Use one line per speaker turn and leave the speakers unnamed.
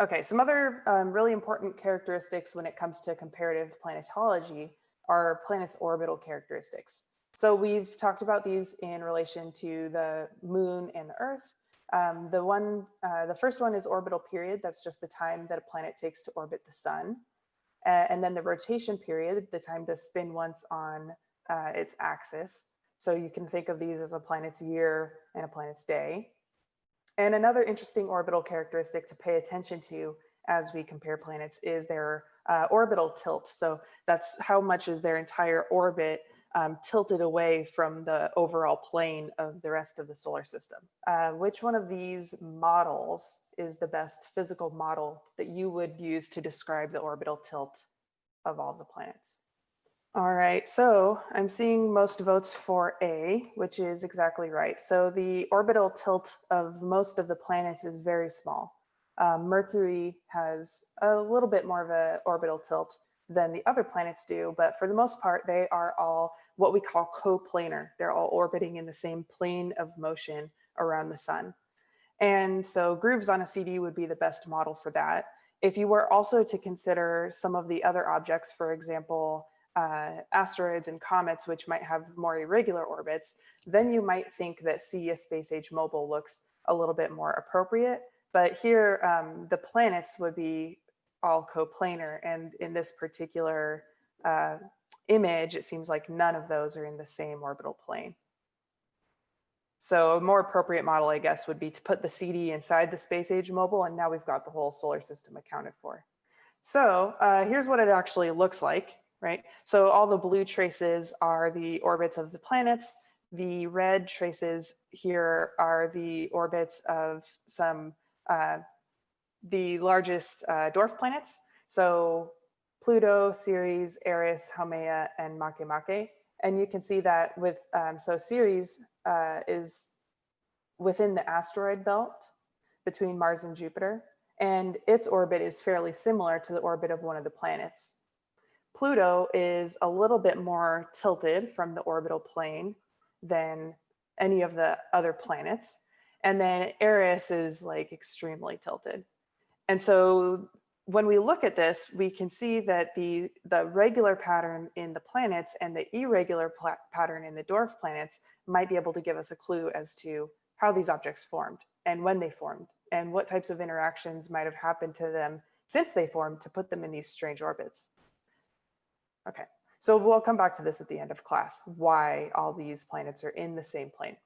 Okay, some other um, really important characteristics when it comes to comparative planetology are planets' orbital characteristics. So we've talked about these in relation to the moon and the earth. Um, the one, uh, the first one is orbital period. That's just the time that a planet takes to orbit the sun. Uh, and then the rotation period, the time to spin once on uh, its axis. So you can think of these as a planet's year and a planet's day. And another interesting orbital characteristic to pay attention to as we compare planets is their uh, orbital tilt. So that's how much is their entire orbit um, tilted away from the overall plane of the rest of the solar system. Uh, which one of these models is the best physical model that you would use to describe the orbital tilt of all the planets? All right, so I'm seeing most votes for A, which is exactly right. So the orbital tilt of most of the planets is very small. Um, Mercury has a little bit more of a orbital tilt than the other planets do, but for the most part, they are all what we call coplanar. They're all orbiting in the same plane of motion around the sun. And so grooves on a CD would be the best model for that. If you were also to consider some of the other objects, for example, uh, asteroids and comets, which might have more irregular orbits, then you might think that a space age mobile, looks a little bit more appropriate. But here, um, the planets would be all coplanar. And in this particular uh, image, it seems like none of those are in the same orbital plane. So a more appropriate model, I guess, would be to put the CD inside the space age mobile, and now we've got the whole solar system accounted for. So uh, here's what it actually looks like, right? So all the blue traces are the orbits of the planets. The red traces here are the orbits of some uh, the largest uh, dwarf planets. So Pluto, Ceres, Eris, Haumea, and Makemake. And you can see that with, um, so Ceres uh, is within the asteroid belt between Mars and Jupiter, and its orbit is fairly similar to the orbit of one of the planets. Pluto is a little bit more tilted from the orbital plane than any of the other planets. And then Eris is like extremely tilted. And so when we look at this, we can see that the, the regular pattern in the planets and the irregular pattern in the dwarf planets might be able to give us a clue as to how these objects formed and when they formed and what types of interactions might have happened to them since they formed to put them in these strange orbits. Okay, so we'll come back to this at the end of class, why all these planets are in the same plane.